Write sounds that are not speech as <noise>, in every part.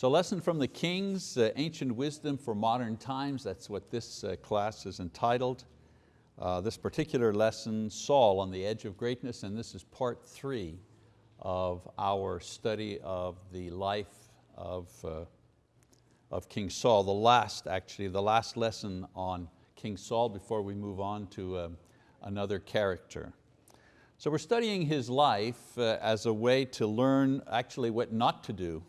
So Lesson from the Kings, uh, Ancient Wisdom for Modern Times, that's what this uh, class is entitled. Uh, this particular lesson, Saul on the Edge of Greatness, and this is part three of our study of the life of, uh, of King Saul. The last, actually, the last lesson on King Saul before we move on to uh, another character. So we're studying his life uh, as a way to learn actually what not to do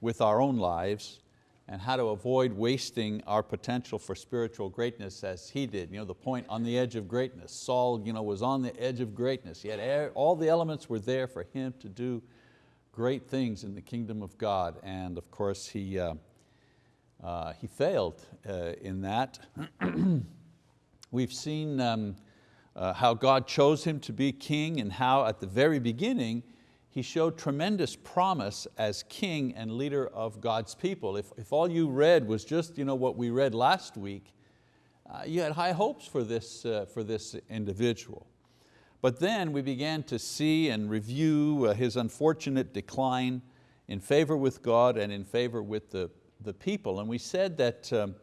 with our own lives and how to avoid wasting our potential for spiritual greatness as he did. You know, the point on the edge of greatness. Saul you know, was on the edge of greatness. He had all the elements were there for him to do great things in the kingdom of God. And of course he, uh, uh, he failed uh, in that. <clears throat> We've seen um, uh, how God chose him to be king and how at the very beginning he showed tremendous promise as king and leader of God's people. If, if all you read was just you know, what we read last week, uh, you had high hopes for this, uh, for this individual. But then we began to see and review uh, his unfortunate decline in favor with God and in favor with the, the people. And we said that, um,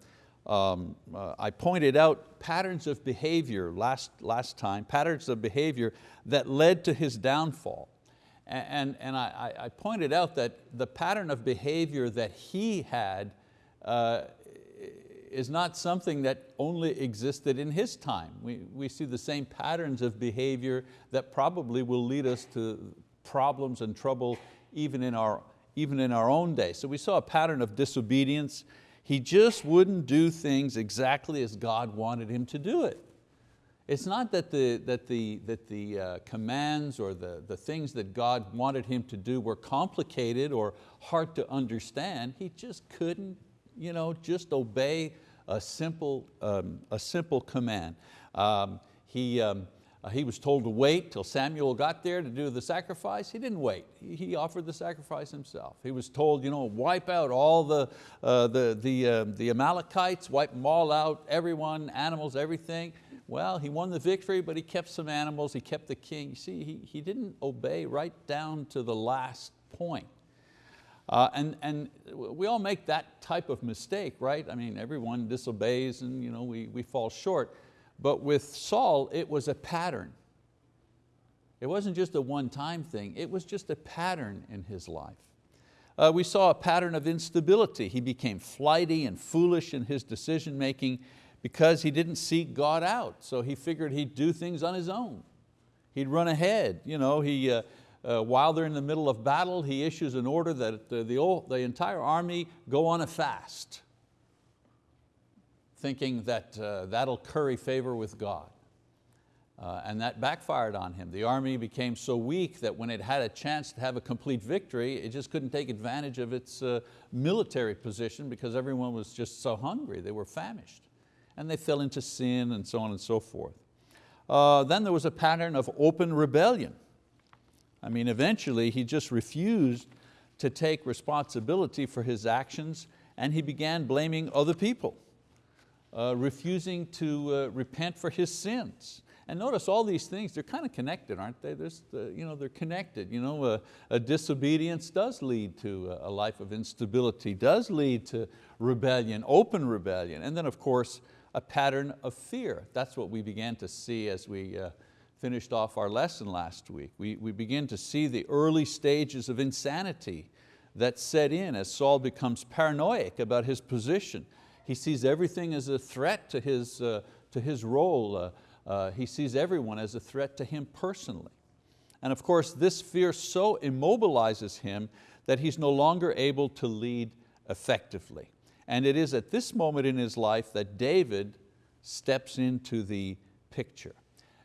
um, uh, I pointed out patterns of behavior last, last time, patterns of behavior that led to his downfall. And, and I, I, pointed out that the pattern of behavior that he had uh, is not something that only existed in his time. We, we see the same patterns of behavior that probably will lead us to problems and trouble even in our, even in our own day. So we saw a pattern of disobedience. He just wouldn't do things exactly as God wanted him to do it. It's not that the, that the, that the uh, commands or the, the things that God wanted him to do were complicated or hard to understand. He just couldn't you know, just obey a simple, um, a simple command. Um, he, um, uh, he was told to wait till Samuel got there to do the sacrifice. He didn't wait, he, offered the sacrifice himself. He was told, you know, wipe out all the, uh, the, the, uh, the Amalekites, wipe them all out, everyone, animals, everything. Well, he won the victory, but he kept some animals, he kept the king. You see, he, he didn't obey right down to the last point. Uh, and, and we all make that type of mistake, right? I mean, everyone disobeys and you know, we, we fall short. But with Saul, it was a pattern. It wasn't just a one-time thing, it was just a pattern in his life. Uh, we saw a pattern of instability. He became flighty and foolish in his decision making because he didn't seek God out. So he figured he'd do things on his own. He'd run ahead. You know, he, uh, uh, while they're in the middle of battle, he issues an order that the, the, the entire army go on a fast, thinking that uh, that'll curry favor with God. Uh, and that backfired on him. The army became so weak that when it had a chance to have a complete victory, it just couldn't take advantage of its uh, military position because everyone was just so hungry, they were famished and they fell into sin and so on and so forth. Uh, then there was a pattern of open rebellion. I mean, eventually he just refused to take responsibility for his actions and he began blaming other people, uh, refusing to uh, repent for his sins. And notice all these things, they're kind of connected, aren't they? Uh, you know, they're connected. You know, a, a, disobedience does lead to a life of instability, does lead to rebellion, open rebellion. And then of course, a pattern of fear. That's what we began to see as we uh, finished off our lesson last week. We, we begin to see the early stages of insanity that set in as Saul becomes paranoid about his position. He sees everything as a threat to his, uh, to his role. Uh, uh, he sees everyone as a threat to him personally. And of course, this fear so immobilizes him that he's no longer able to lead effectively. And it is at this moment in his life that David steps into the picture.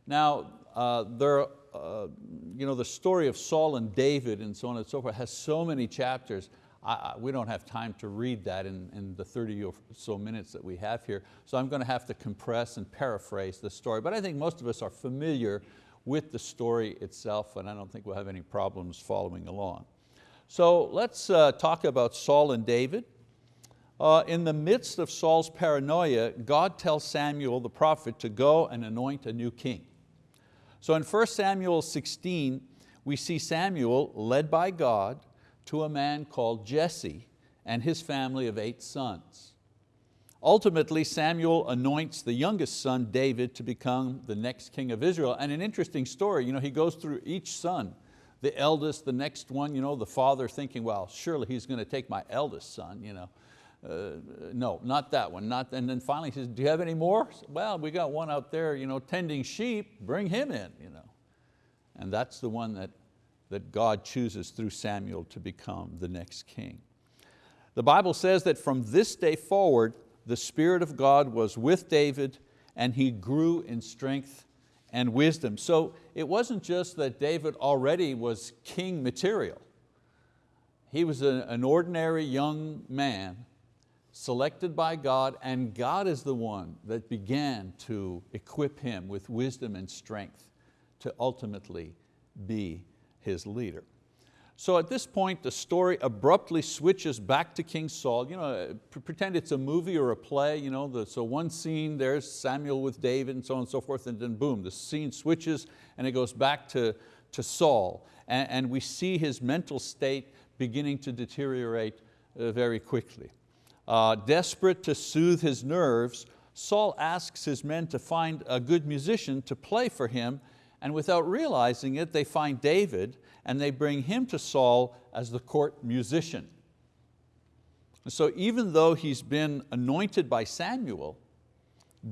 Now, uh, there, uh, you know, the story of Saul and David and so on and so forth has so many chapters. I, we don't have time to read that in, in the 30 or so minutes that we have here. So I'm going to have to compress and paraphrase the story. But I think most of us are familiar with the story itself and I don't think we'll have any problems following along. So let's uh, talk about Saul and David. Uh, in the midst of Saul's paranoia, God tells Samuel the prophet to go and anoint a new king. So in 1 Samuel 16, we see Samuel led by God to a man called Jesse, and his family of eight sons. Ultimately, Samuel anoints the youngest son, David, to become the next king of Israel. And an interesting story, you know, he goes through each son. The eldest, the next one, you know, the father thinking, well, surely he's going to take my eldest son. You know. Uh, no, not that one. Not, and then finally he says, do you have any more? Well, we got one out there you know, tending sheep, bring him in. You know. And that's the one that, that God chooses through Samuel to become the next king. The Bible says that from this day forward, the Spirit of God was with David and he grew in strength and wisdom. So it wasn't just that David already was king material. He was an ordinary young man selected by God and God is the one that began to equip him with wisdom and strength to ultimately be his leader. So at this point, the story abruptly switches back to King Saul. You know, pretend it's a movie or a play. You know, the, so one scene, there's Samuel with David and so on and so forth, and then boom, the scene switches and it goes back to, to Saul. And, and we see his mental state beginning to deteriorate uh, very quickly. Uh, desperate to soothe his nerves, Saul asks his men to find a good musician to play for him and without realizing it, they find David and they bring him to Saul as the court musician. So even though he's been anointed by Samuel,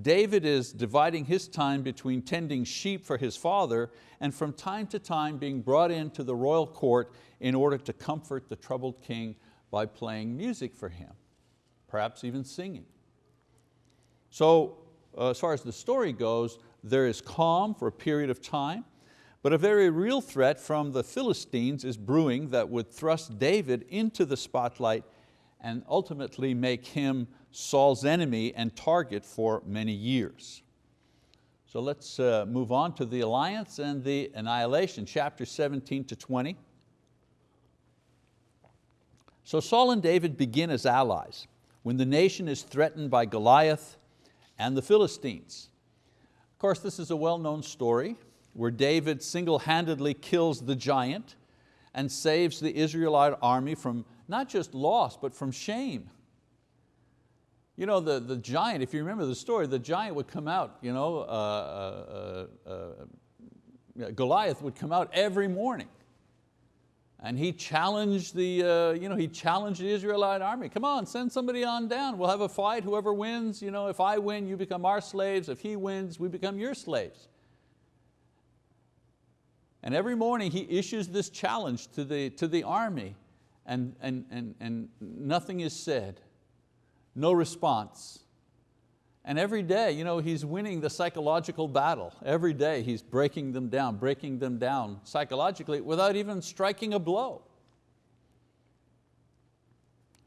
David is dividing his time between tending sheep for his father and from time to time being brought into the royal court in order to comfort the troubled king by playing music for him, perhaps even singing. So uh, as far as the story goes, there is calm for a period of time, but a very real threat from the Philistines is brewing that would thrust David into the spotlight and ultimately make him Saul's enemy and target for many years. So let's uh, move on to the alliance and the annihilation, chapter 17 to 20. So Saul and David begin as allies when the nation is threatened by Goliath and the Philistines. Of course, this is a well-known story where David single-handedly kills the giant and saves the Israelite army from not just loss, but from shame. You know, the, the giant, if you remember the story, the giant would come out, you know, uh, uh, uh, Goliath would come out every morning and he challenged the, uh, you know, he challenged the Israelite army. Come on, send somebody on down. We'll have a fight. Whoever wins, you know, if I win, you become our slaves. If he wins, we become your slaves. And every morning he issues this challenge to the, to the army and, and, and, and nothing is said, no response. And every day, you know, he's winning the psychological battle. Every day he's breaking them down, breaking them down psychologically without even striking a blow.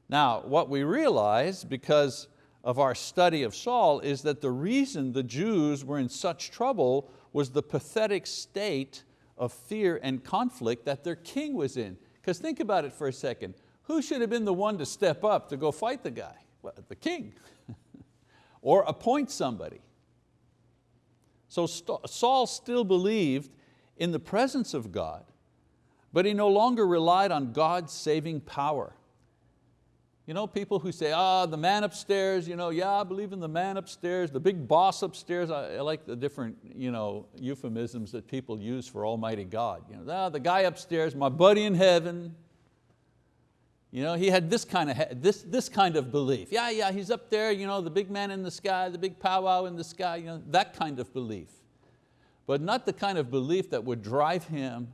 Now, what we realize because of our study of Saul is that the reason the Jews were in such trouble was the pathetic state of fear and conflict that their king was in. Because think about it for a second. Who should have been the one to step up to go fight the guy? Well, the king. <laughs> or appoint somebody. So Saul still believed in the presence of God, but he no longer relied on God's saving power. You know, people who say, ah, the man upstairs, you know, yeah, I believe in the man upstairs, the big boss upstairs. I, I like the different you know, euphemisms that people use for Almighty God. You know, ah, the guy upstairs, my buddy in heaven, you know, he had this kind of, this, this kind of belief. Yeah, yeah, he's up there, you know, the big man in the sky, the big powwow in the sky, you know, that kind of belief. But not the kind of belief that would drive him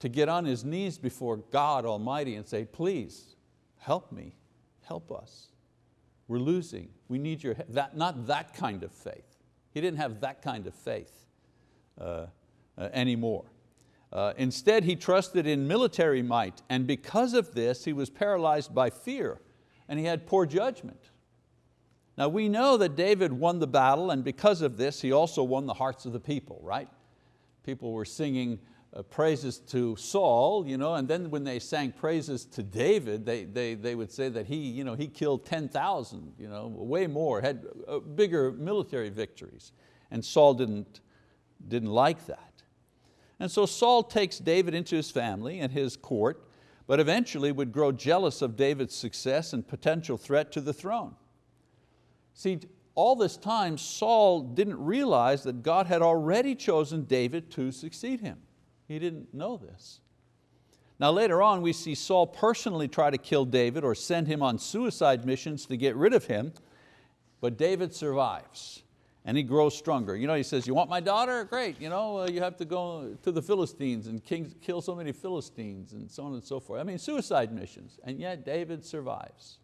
to get on his knees before God Almighty and say, please, help me, help us. We're losing, we need your help. That, not that kind of faith. He didn't have that kind of faith uh, uh, anymore. Uh, instead, he trusted in military might, and because of this, he was paralyzed by fear, and he had poor judgment. Now we know that David won the battle, and because of this, he also won the hearts of the people, right? People were singing uh, praises to Saul, you know, and then when they sang praises to David, they, they, they would say that he, you know, he killed 10,000, you know, way more, had uh, bigger military victories. And Saul didn't, didn't like that. And so Saul takes David into his family and his court, but eventually would grow jealous of David's success and potential threat to the throne. See, all this time Saul didn't realize that God had already chosen David to succeed him. He didn't know this. Now later on we see Saul personally try to kill David or send him on suicide missions to get rid of him, but David survives and he grows stronger. You know, he says, you want my daughter? Great, you, know, uh, you have to go to the Philistines and kill so many Philistines and so on and so forth. I mean, suicide missions, and yet David survives.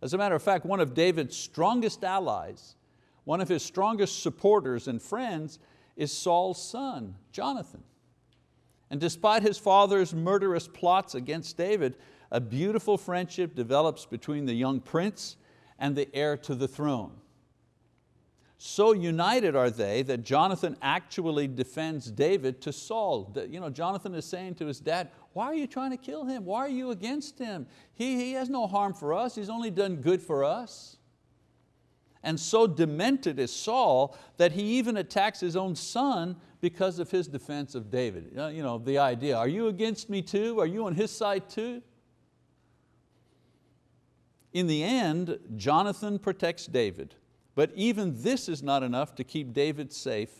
As a matter of fact, one of David's strongest allies, one of his strongest supporters and friends is Saul's son, Jonathan. And despite his father's murderous plots against David, a beautiful friendship develops between the young prince and the heir to the throne. So united are they that Jonathan actually defends David to Saul. You know, Jonathan is saying to his dad, why are you trying to kill him? Why are you against him? He, he has no harm for us, he's only done good for us. And so demented is Saul that he even attacks his own son because of his defense of David. Uh, you know, the idea, are you against me too? Are you on his side too? In the end, Jonathan protects David but even this is not enough to keep David safe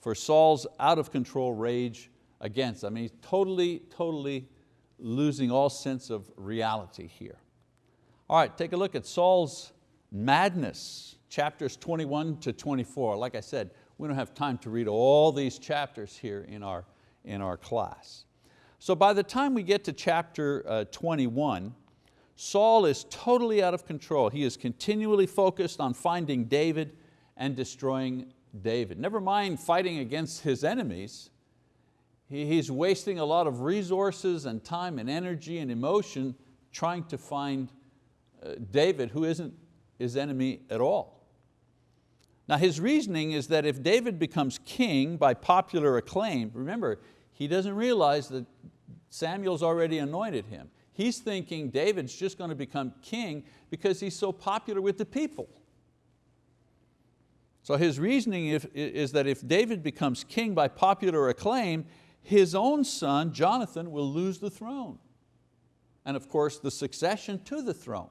for Saul's out of control rage against. I mean, totally, totally losing all sense of reality here. All right, take a look at Saul's madness, chapters 21 to 24. Like I said, we don't have time to read all these chapters here in our, in our class. So by the time we get to chapter uh, 21, Saul is totally out of control. He is continually focused on finding David and destroying David. Never mind fighting against his enemies, he's wasting a lot of resources and time and energy and emotion trying to find uh, David who isn't his enemy at all. Now his reasoning is that if David becomes king by popular acclaim, remember, he doesn't realize that Samuel's already anointed him. He's thinking David's just going to become king because he's so popular with the people. So his reasoning is that if David becomes king by popular acclaim, his own son, Jonathan, will lose the throne. And of course, the succession to the throne.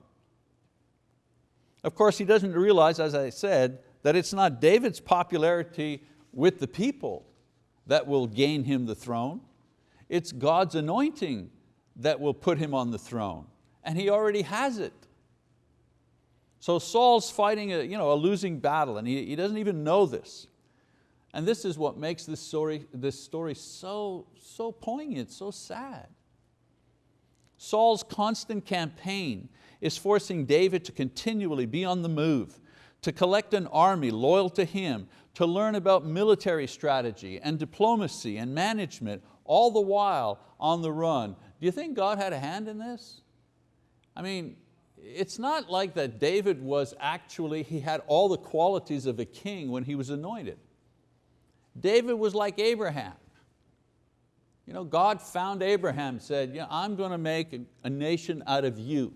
Of course, he doesn't realize, as I said, that it's not David's popularity with the people that will gain him the throne. It's God's anointing that will put him on the throne. And he already has it. So Saul's fighting a, you know, a losing battle and he, he doesn't even know this. And this is what makes this story, this story so, so poignant, so sad. Saul's constant campaign is forcing David to continually be on the move, to collect an army loyal to him, to learn about military strategy and diplomacy and management, all the while on the run, do you think God had a hand in this? I mean, it's not like that David was actually, he had all the qualities of a king when he was anointed. David was like Abraham. You know, God found Abraham, said, yeah, I'm going to make a, a nation out of you.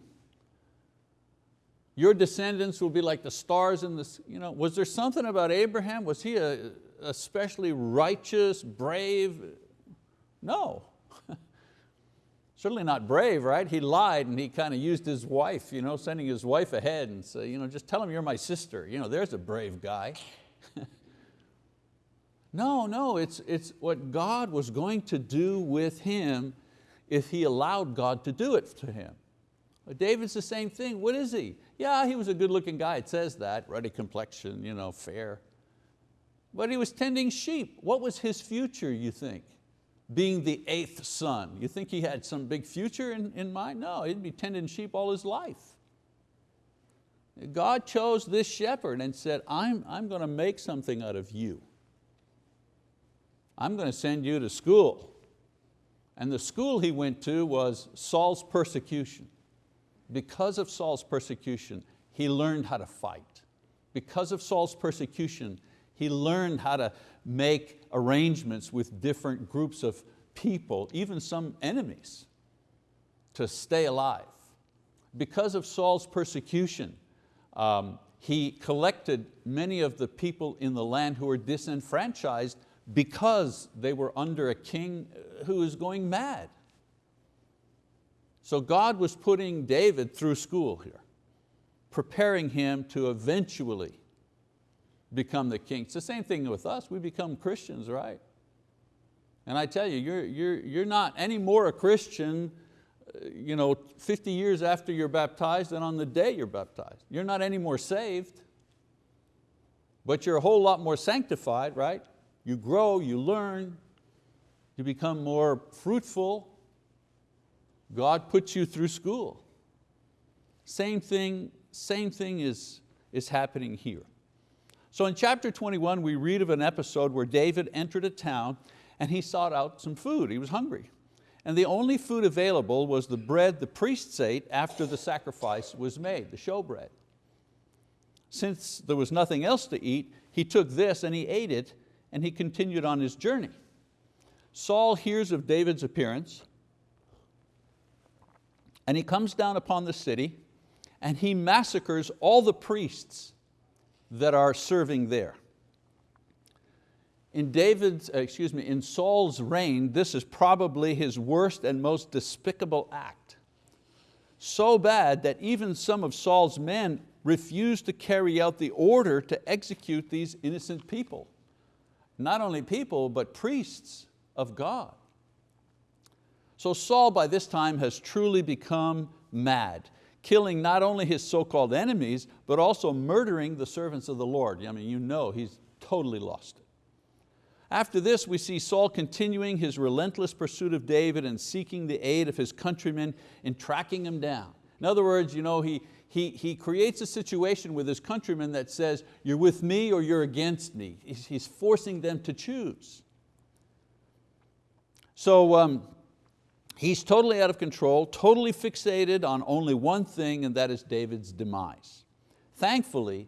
Your descendants will be like the stars in the, you know, was there something about Abraham? Was he a, especially righteous, brave? No. Certainly not brave, right? He lied and he kind of used his wife, you know, sending his wife ahead and say, you know, just tell him you're my sister. You know, there's a brave guy. <laughs> no, no, it's, it's what God was going to do with him if he allowed God to do it to him. David's the same thing, what is he? Yeah, he was a good looking guy, it says that, ruddy complexion, you know, fair. But he was tending sheep. What was his future, you think? Being the eighth son. You think he had some big future in, in mind? No, he'd be tending sheep all his life. God chose this shepherd and said, I'm, I'm going to make something out of you. I'm going to send you to school. And the school he went to was Saul's persecution. Because of Saul's persecution, he learned how to fight. Because of Saul's persecution, he learned how to make arrangements with different groups of people, even some enemies, to stay alive. Because of Saul's persecution, um, he collected many of the people in the land who were disenfranchised because they were under a king who was going mad. So God was putting David through school here, preparing him to eventually become the king. It's the same thing with us, we become Christians, right? And I tell you, you're, you're, you're not any more a Christian uh, you know, 50 years after you're baptized than on the day you're baptized. You're not any more saved, but you're a whole lot more sanctified, right? You grow, you learn, you become more fruitful. God puts you through school. Same thing, same thing is, is happening here. So in chapter 21, we read of an episode where David entered a town and he sought out some food, he was hungry. And the only food available was the bread the priests ate after the sacrifice was made, the showbread. Since there was nothing else to eat, he took this and he ate it and he continued on his journey. Saul hears of David's appearance and he comes down upon the city and he massacres all the priests that are serving there. In David's, uh, excuse me, in Saul's reign, this is probably his worst and most despicable act. So bad that even some of Saul's men refused to carry out the order to execute these innocent people. Not only people, but priests of God. So Saul by this time has truly become mad, killing not only his so-called enemies, but also murdering the servants of the Lord. I mean, you know he's totally lost it. After this, we see Saul continuing his relentless pursuit of David and seeking the aid of his countrymen in tracking him down. In other words, you know, he, he, he creates a situation with his countrymen that says, you're with me or you're against me. He's, he's forcing them to choose. So um, he's totally out of control, totally fixated on only one thing, and that is David's demise. Thankfully,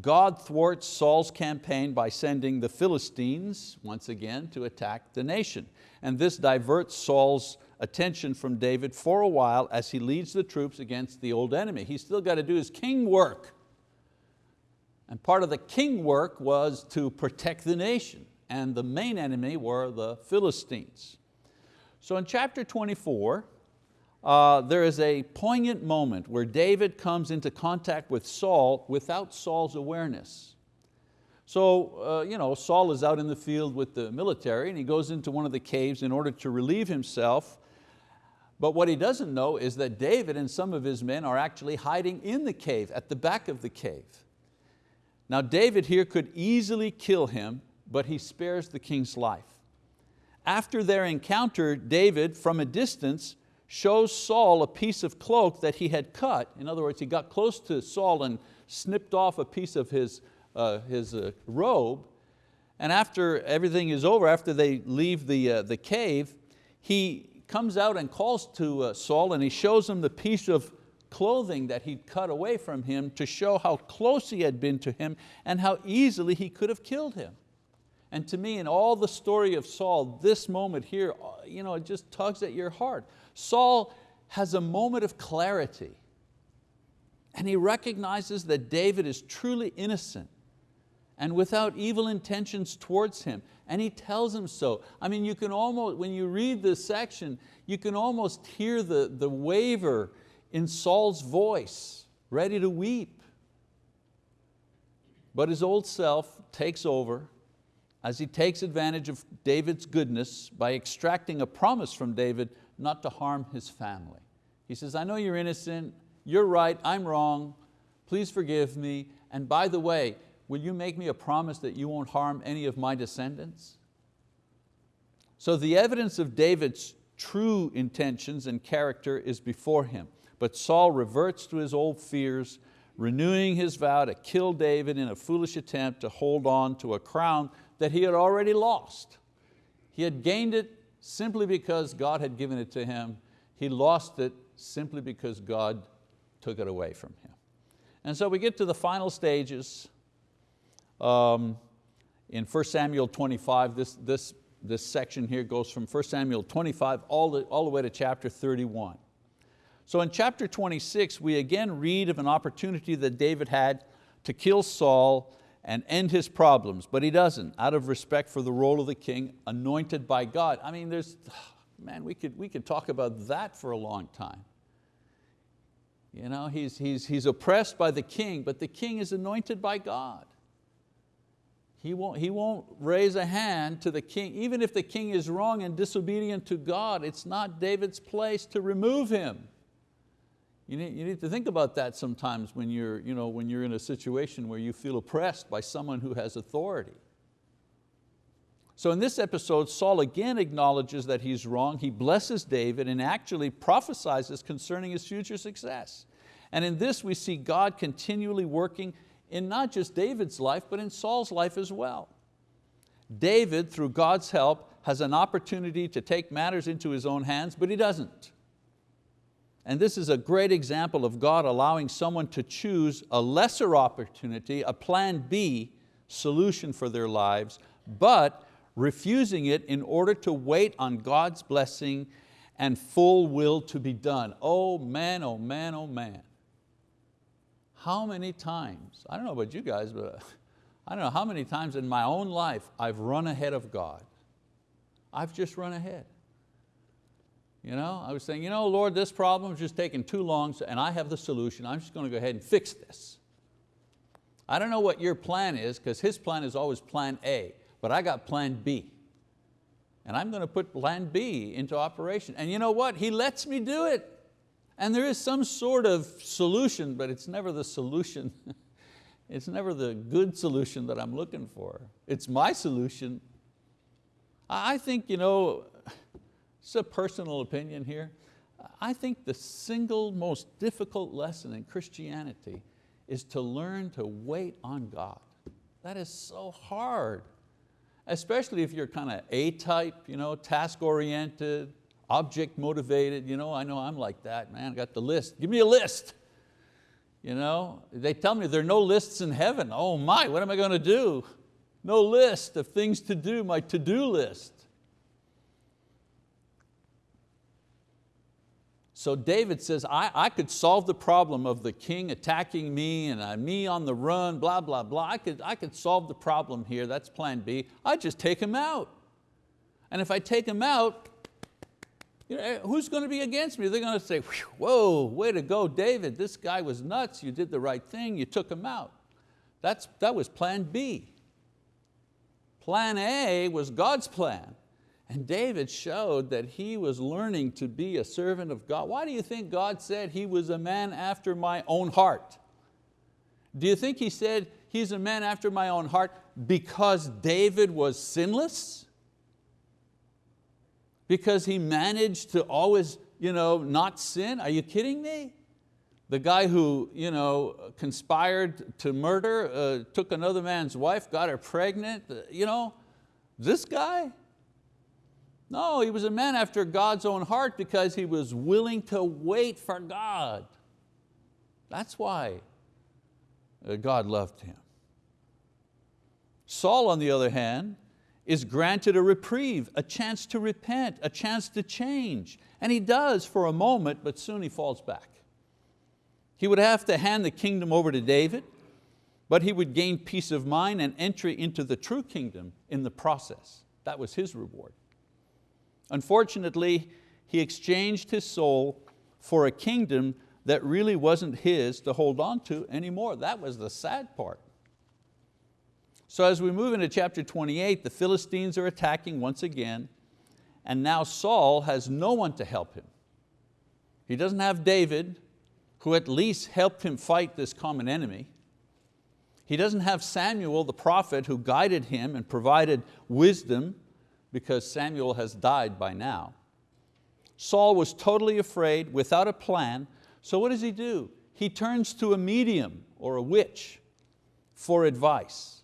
God thwarts Saul's campaign by sending the Philistines, once again, to attack the nation. And this diverts Saul's attention from David for a while as he leads the troops against the old enemy. He's still got to do his king work. And part of the king work was to protect the nation. And the main enemy were the Philistines. So in chapter 24, uh, there is a poignant moment where David comes into contact with Saul without Saul's awareness. So uh, you know, Saul is out in the field with the military and he goes into one of the caves in order to relieve himself. But what he doesn't know is that David and some of his men are actually hiding in the cave, at the back of the cave. Now David here could easily kill him, but he spares the king's life. After their encounter, David, from a distance, shows Saul a piece of cloak that he had cut. In other words, he got close to Saul and snipped off a piece of his, uh, his uh, robe. And after everything is over, after they leave the, uh, the cave, he comes out and calls to uh, Saul and he shows him the piece of clothing that he'd cut away from him to show how close he had been to him and how easily he could have killed him. And to me, in all the story of Saul, this moment here, uh, you know, it just tugs at your heart. Saul has a moment of clarity and he recognizes that David is truly innocent and without evil intentions towards him. And he tells him so. I mean, you can almost, when you read this section, you can almost hear the, the waver in Saul's voice, ready to weep. But his old self takes over as he takes advantage of David's goodness by extracting a promise from David not to harm his family. He says, I know you're innocent, you're right, I'm wrong, please forgive me, and by the way, will you make me a promise that you won't harm any of my descendants? So the evidence of David's true intentions and character is before him, but Saul reverts to his old fears, renewing his vow to kill David in a foolish attempt to hold on to a crown that he had already lost. He had gained it simply because God had given it to him. He lost it simply because God took it away from him. And so we get to the final stages um, in 1 Samuel 25. This, this, this section here goes from 1 Samuel 25 all the, all the way to chapter 31. So in chapter 26, we again read of an opportunity that David had to kill Saul and end his problems, but he doesn't, out of respect for the role of the king anointed by God. I mean, there's, <sighs> man, we could, we could talk about that for a long time. You know, he's, he's, he's oppressed by the king, but the king is anointed by God. He won't, he won't raise a hand to the king. Even if the king is wrong and disobedient to God, it's not David's place to remove him. You need, you need to think about that sometimes when you're, you know, when you're in a situation where you feel oppressed by someone who has authority. So in this episode, Saul again acknowledges that he's wrong. He blesses David and actually prophesies concerning his future success. And in this we see God continually working in not just David's life, but in Saul's life as well. David, through God's help, has an opportunity to take matters into his own hands, but he doesn't. And this is a great example of God allowing someone to choose a lesser opportunity, a plan B solution for their lives, but refusing it in order to wait on God's blessing and full will to be done. Oh man, oh man, oh man. How many times, I don't know about you guys, but <laughs> I don't know how many times in my own life I've run ahead of God. I've just run ahead. You know, I was saying, you know, Lord, this problem is just taking too long and I have the solution. I'm just going to go ahead and fix this. I don't know what your plan is because his plan is always plan A but I got plan B. And I'm going to put plan B into operation. And you know what? He lets me do it. And there is some sort of solution, but it's never the solution. <laughs> it's never the good solution that I'm looking for. It's my solution. I think, you know, it's a personal opinion here. I think the single most difficult lesson in Christianity is to learn to wait on God. That is so hard especially if you're kind of A-type, you know, task-oriented, object-motivated. You know, I know I'm like that, man, I got the list. Give me a list. You know, they tell me there are no lists in heaven. Oh my, what am I going to do? No list of things to do, my to-do list. So David says, I, I could solve the problem of the king attacking me and me on the run, blah, blah, blah. I could, I could solve the problem here, that's plan B. I just take him out. And if I take him out, you know, eh, who's going to be against me? They're going to say, whoa, way to go, David, this guy was nuts, you did the right thing, you took him out. That's, that was plan B. Plan A was God's plan. And David showed that he was learning to be a servant of God. Why do you think God said he was a man after my own heart? Do you think he said he's a man after my own heart because David was sinless? Because he managed to always you know, not sin? Are you kidding me? The guy who you know, conspired to murder, uh, took another man's wife, got her pregnant, uh, you know, this guy? No, he was a man after God's own heart because he was willing to wait for God. That's why uh, God loved him. Saul, on the other hand, is granted a reprieve, a chance to repent, a chance to change. And he does for a moment, but soon he falls back. He would have to hand the kingdom over to David, but he would gain peace of mind and entry into the true kingdom in the process. That was his reward. Unfortunately, he exchanged his soul for a kingdom that really wasn't his to hold on to anymore. That was the sad part. So as we move into chapter 28, the Philistines are attacking once again, and now Saul has no one to help him. He doesn't have David, who at least helped him fight this common enemy. He doesn't have Samuel, the prophet, who guided him and provided wisdom because Samuel has died by now. Saul was totally afraid, without a plan, so what does he do? He turns to a medium or a witch for advice.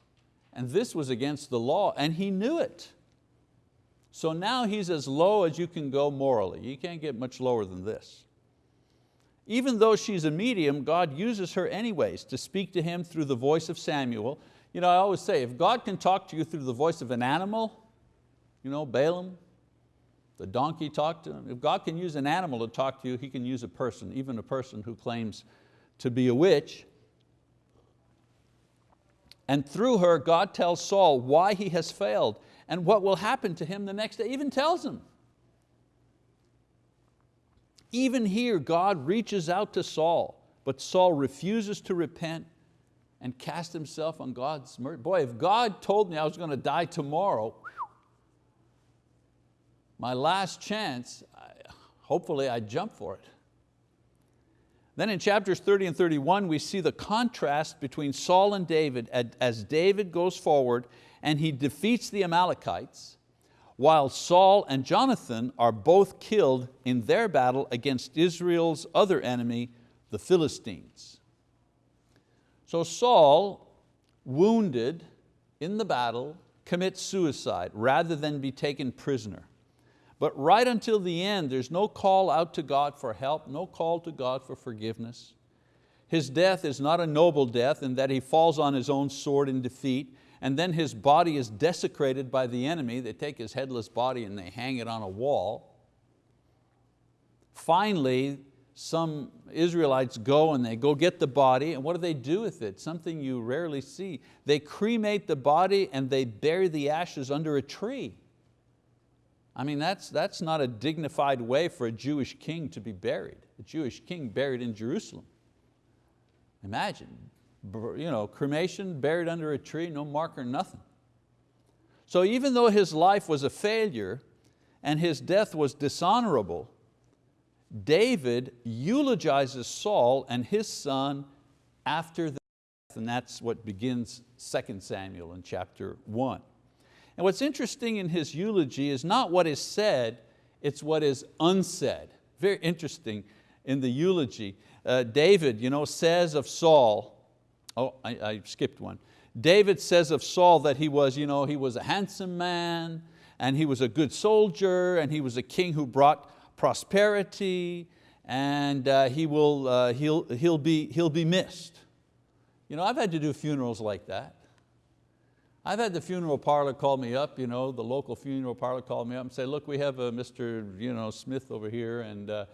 And this was against the law, and he knew it. So now he's as low as you can go morally. You can't get much lower than this. Even though she's a medium, God uses her anyways to speak to him through the voice of Samuel. You know, I always say, if God can talk to you through the voice of an animal, you know, Balaam, the donkey talked to him. If God can use an animal to talk to you, He can use a person, even a person who claims to be a witch. And through her, God tells Saul why he has failed and what will happen to him the next day, even tells him. Even here, God reaches out to Saul but Saul refuses to repent and cast himself on God's mercy. Boy, if God told me I was going to die tomorrow, my last chance, hopefully I'd jump for it. Then in chapters 30 and 31, we see the contrast between Saul and David as David goes forward and he defeats the Amalekites, while Saul and Jonathan are both killed in their battle against Israel's other enemy, the Philistines. So Saul, wounded in the battle, commits suicide rather than be taken prisoner. But right until the end, there's no call out to God for help, no call to God for forgiveness. His death is not a noble death in that he falls on his own sword in defeat, and then his body is desecrated by the enemy. They take his headless body and they hang it on a wall. Finally, some Israelites go and they go get the body, and what do they do with it? Something you rarely see. They cremate the body and they bury the ashes under a tree. I mean, that's, that's not a dignified way for a Jewish king to be buried. A Jewish king buried in Jerusalem. Imagine, you know, cremation, buried under a tree, no marker, nothing. So even though his life was a failure and his death was dishonorable, David eulogizes Saul and his son after the death, and that's what begins 2 Samuel in chapter one. And what's interesting in his eulogy is not what is said, it's what is unsaid. Very interesting in the eulogy. Uh, David you know, says of Saul, oh, I, I skipped one. David says of Saul that he was, you know, he was a handsome man, and he was a good soldier, and he was a king who brought prosperity, and uh, he will, uh, he'll, he'll, be, he'll be missed. You know, I've had to do funerals like that. I've had the funeral parlor call me up, you know, the local funeral parlor call me up and say, look, we have a Mr. You know, Smith over here and uh,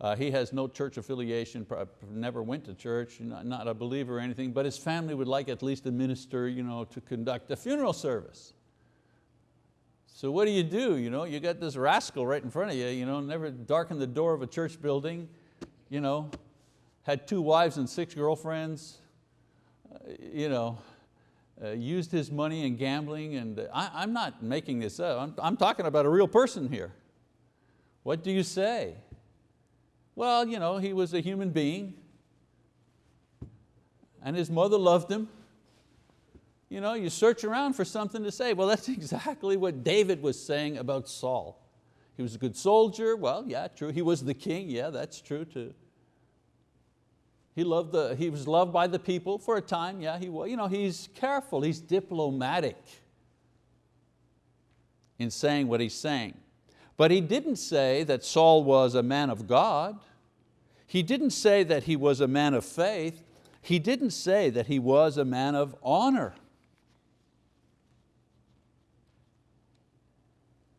uh, he has no church affiliation, never went to church, not, not a believer or anything, but his family would like at least a minister you know, to conduct a funeral service. So what do you do? You, know, you got this rascal right in front of you, you know, never darkened the door of a church building, you know, had two wives and six girlfriends, uh, you know, uh, used his money in gambling, and uh, I, am not making this up, I'm, I'm talking about a real person here. What do you say? Well, you know, he was a human being, and his mother loved him. You know, you search around for something to say. Well, that's <laughs> exactly what David was saying about Saul. He was a good soldier, well, yeah, true. He was the king, yeah, that's true too. He, loved the, he was loved by the people for a time, yeah, he was. You know, he's careful, he's diplomatic in saying what he's saying. But he didn't say that Saul was a man of God. He didn't say that he was a man of faith. He didn't say that he was a man of honor.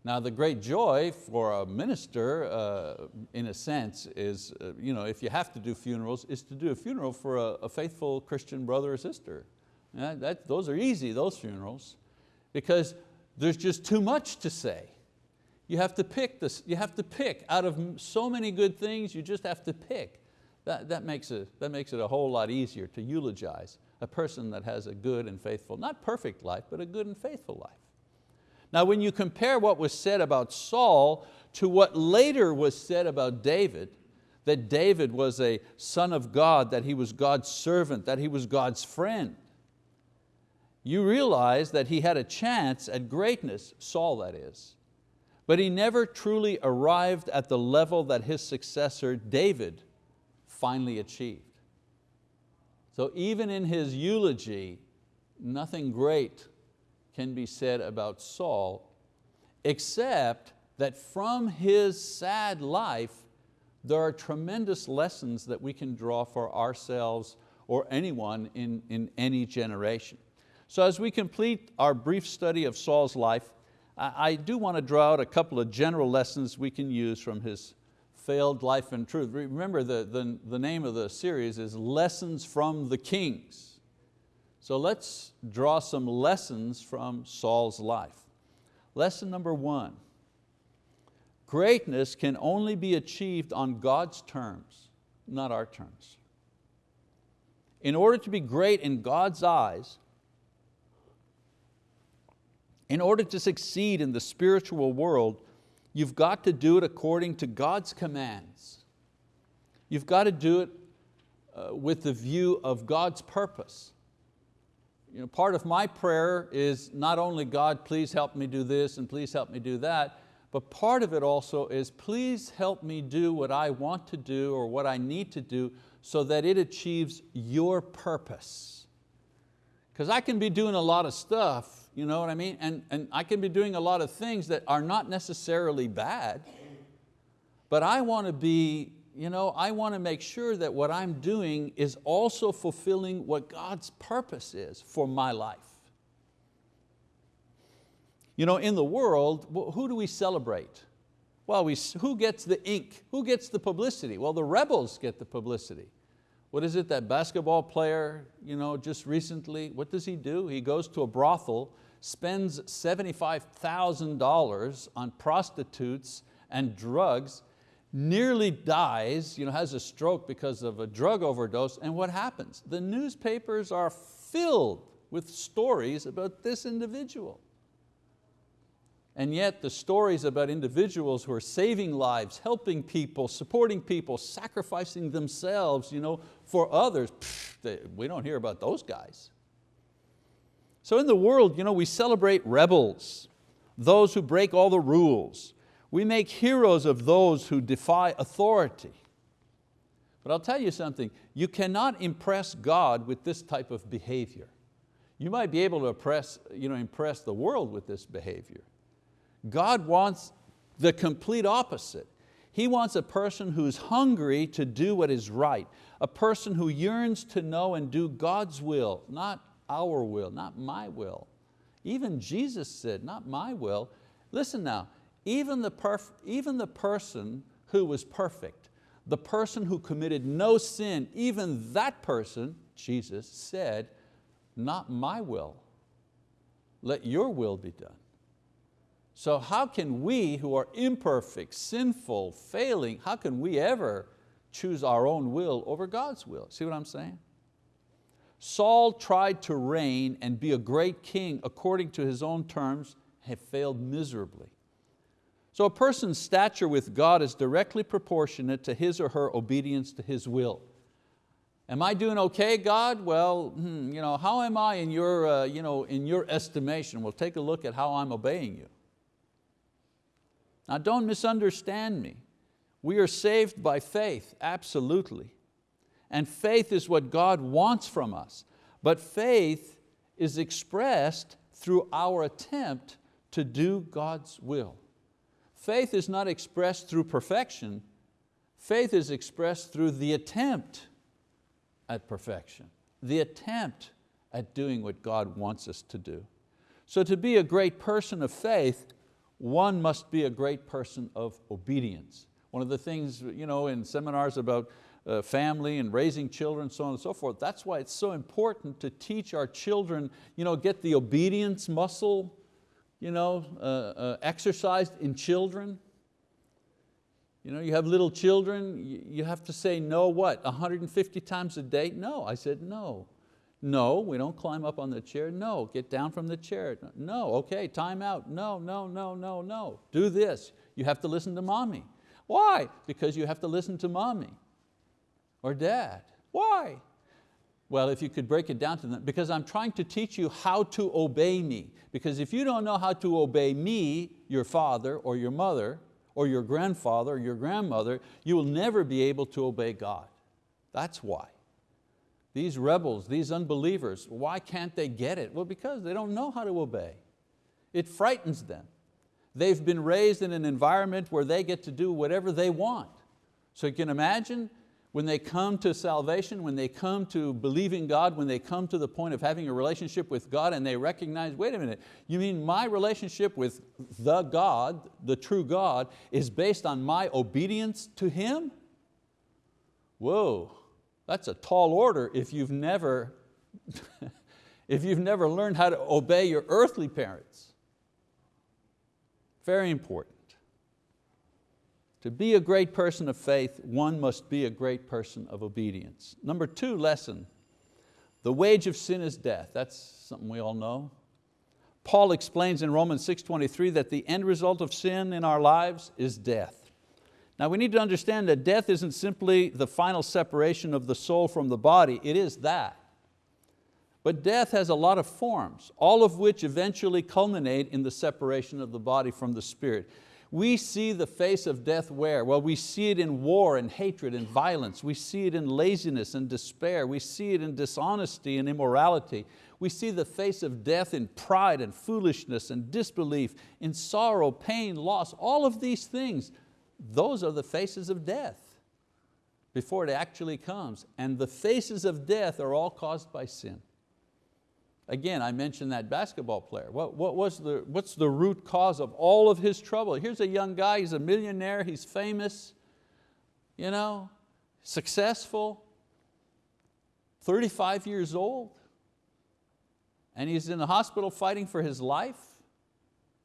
Now the great joy for a minister, uh, in a sense, is uh, you know, if you have to do funerals, is to do a funeral for a, a faithful Christian brother or sister. Yeah, that, those are easy, those funerals, because there's just too much to say. You have to pick this, you have to pick out of so many good things, you just have to pick. That, that, makes it, that makes it a whole lot easier to eulogize a person that has a good and faithful, not perfect life, but a good and faithful life. Now when you compare what was said about Saul to what later was said about David, that David was a son of God, that he was God's servant, that he was God's friend, you realize that he had a chance at greatness, Saul that is, but he never truly arrived at the level that his successor, David, finally achieved. So even in his eulogy, nothing great can be said about Saul, except that from his sad life, there are tremendous lessons that we can draw for ourselves or anyone in, in any generation. So as we complete our brief study of Saul's life, I, I do want to draw out a couple of general lessons we can use from his failed life and truth. Remember the, the, the name of the series is Lessons from the Kings. So let's draw some lessons from Saul's life. Lesson number one, greatness can only be achieved on God's terms, not our terms. In order to be great in God's eyes, in order to succeed in the spiritual world, you've got to do it according to God's commands. You've got to do it uh, with the view of God's purpose. You know, part of my prayer is not only God, please help me do this and please help me do that, but part of it also is please help me do what I want to do or what I need to do so that it achieves your purpose. Because I can be doing a lot of stuff, you know what I mean? And, and I can be doing a lot of things that are not necessarily bad, but I want to be you know, I want to make sure that what I'm doing is also fulfilling what God's purpose is for my life. You know, in the world, who do we celebrate? Well, we, who gets the ink? Who gets the publicity? Well, the rebels get the publicity. What is it, that basketball player you know, just recently, what does he do? He goes to a brothel, spends $75,000 on prostitutes and drugs, nearly dies, you know, has a stroke because of a drug overdose, and what happens? The newspapers are filled with stories about this individual. And yet the stories about individuals who are saving lives, helping people, supporting people, sacrificing themselves you know, for others, pff, they, we don't hear about those guys. So in the world you know, we celebrate rebels, those who break all the rules, we make heroes of those who defy authority. But I'll tell you something, you cannot impress God with this type of behavior. You might be able to impress, you know, impress the world with this behavior. God wants the complete opposite. He wants a person who's hungry to do what is right, a person who yearns to know and do God's will, not our will, not my will. Even Jesus said, not my will. Listen now, even the, perf even the person who was perfect, the person who committed no sin, even that person, Jesus said, not my will, let your will be done. So how can we who are imperfect, sinful, failing, how can we ever choose our own will over God's will? See what I'm saying? Saul tried to reign and be a great king according to his own terms, have failed miserably. So a person's stature with God is directly proportionate to his or her obedience to His will. Am I doing okay, God? Well, hmm, you know, how am I in your, uh, you know, in your estimation? Well, take a look at how I'm obeying you. Now don't misunderstand me. We are saved by faith, absolutely. And faith is what God wants from us. But faith is expressed through our attempt to do God's will. Faith is not expressed through perfection, faith is expressed through the attempt at perfection, the attempt at doing what God wants us to do. So to be a great person of faith, one must be a great person of obedience. One of the things you know, in seminars about uh, family and raising children, so on and so forth, that's why it's so important to teach our children, you know, get the obedience muscle you know, uh, uh, exercised in children. You know, you have little children, you have to say no what, 150 times a day? No, I said no. No, we don't climb up on the chair. No, get down from the chair. No, okay, time out. No, no, no, no, no. Do this. You have to listen to mommy. Why? Because you have to listen to mommy or dad. Why? Well, if you could break it down to them, because I'm trying to teach you how to obey me. Because if you don't know how to obey me, your father or your mother, or your grandfather or your grandmother, you will never be able to obey God. That's why. These rebels, these unbelievers, why can't they get it? Well, because they don't know how to obey. It frightens them. They've been raised in an environment where they get to do whatever they want. So you can imagine when they come to salvation, when they come to believing God, when they come to the point of having a relationship with God and they recognize, wait a minute, you mean my relationship with the God, the true God, is based on my obedience to Him? Whoa, that's a tall order if you've never, <laughs> if you've never learned how to obey your earthly parents. Very important. To be a great person of faith, one must be a great person of obedience. Number two lesson, The wage of sin is death. That's something we all know. Paul explains in Romans 6.23 that the end result of sin in our lives is death. Now we need to understand that death isn't simply the final separation of the soul from the body, it is that. But death has a lot of forms, all of which eventually culminate in the separation of the body from the spirit. We see the face of death where? Well, we see it in war and hatred and violence. We see it in laziness and despair. We see it in dishonesty and immorality. We see the face of death in pride and foolishness and disbelief, in sorrow, pain, loss, all of these things. Those are the faces of death before it actually comes. And the faces of death are all caused by sin. Again, I mentioned that basketball player. What, what was the, what's the root cause of all of his trouble? Here's a young guy, he's a millionaire, he's famous, you know, successful, 35 years old, and he's in the hospital fighting for his life,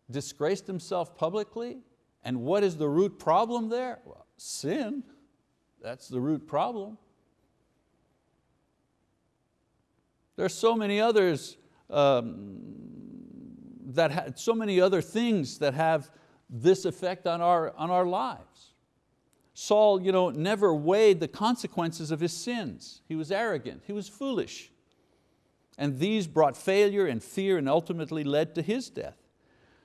disgraced himself publicly, and what is the root problem there? Well, sin, that's the root problem. There's so many others um, that had so many other things that have this effect on our, on our lives. Saul you know, never weighed the consequences of his sins. He was arrogant, he was foolish. And these brought failure and fear and ultimately led to his death.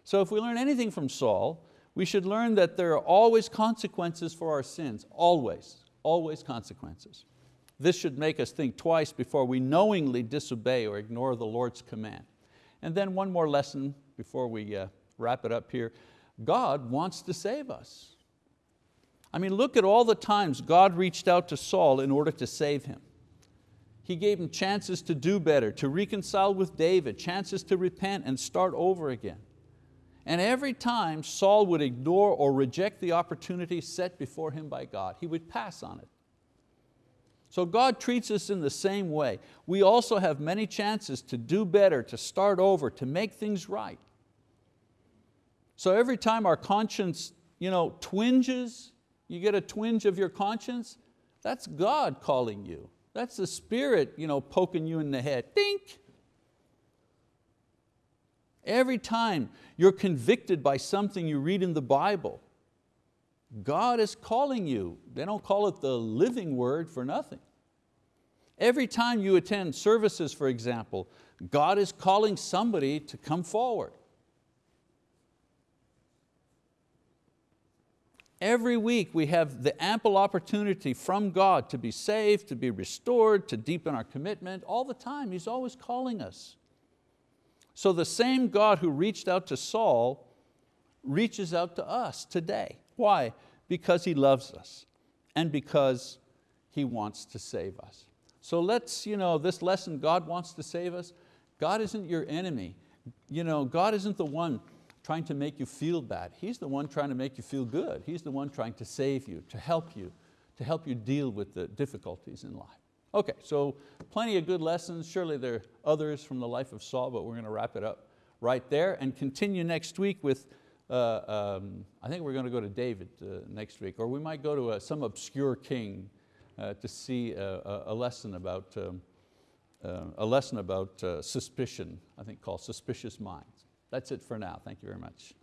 So if we learn anything from Saul, we should learn that there are always consequences for our sins, always, always consequences. This should make us think twice before we knowingly disobey or ignore the Lord's command. And then one more lesson before we uh, wrap it up here. God wants to save us. I mean, look at all the times God reached out to Saul in order to save him. He gave him chances to do better, to reconcile with David, chances to repent and start over again. And every time Saul would ignore or reject the opportunity set before him by God, he would pass on it. So God treats us in the same way. We also have many chances to do better, to start over, to make things right. So every time our conscience you know, twinges, you get a twinge of your conscience, that's God calling you. That's the Spirit you know, poking you in the head, dink. Every time you're convicted by something you read in the Bible, God is calling you. They don't call it the living word for nothing. Every time you attend services, for example, God is calling somebody to come forward. Every week we have the ample opportunity from God to be saved, to be restored, to deepen our commitment, all the time, He's always calling us. So the same God who reached out to Saul reaches out to us today. Why? Because He loves us and because He wants to save us. So let's, you know, this lesson, God wants to save us. God isn't your enemy. You know, God isn't the one trying to make you feel bad. He's the one trying to make you feel good. He's the one trying to save you, to help you, to help you deal with the difficulties in life. Okay, so plenty of good lessons. Surely there are others from the life of Saul, but we're going to wrap it up right there and continue next week with uh, um, I think we're going to go to David uh, next week, or we might go to uh, some obscure king uh, to see a, a lesson about, um, uh, a lesson about uh, suspicion, I think called Suspicious Minds. That's it for now, thank you very much.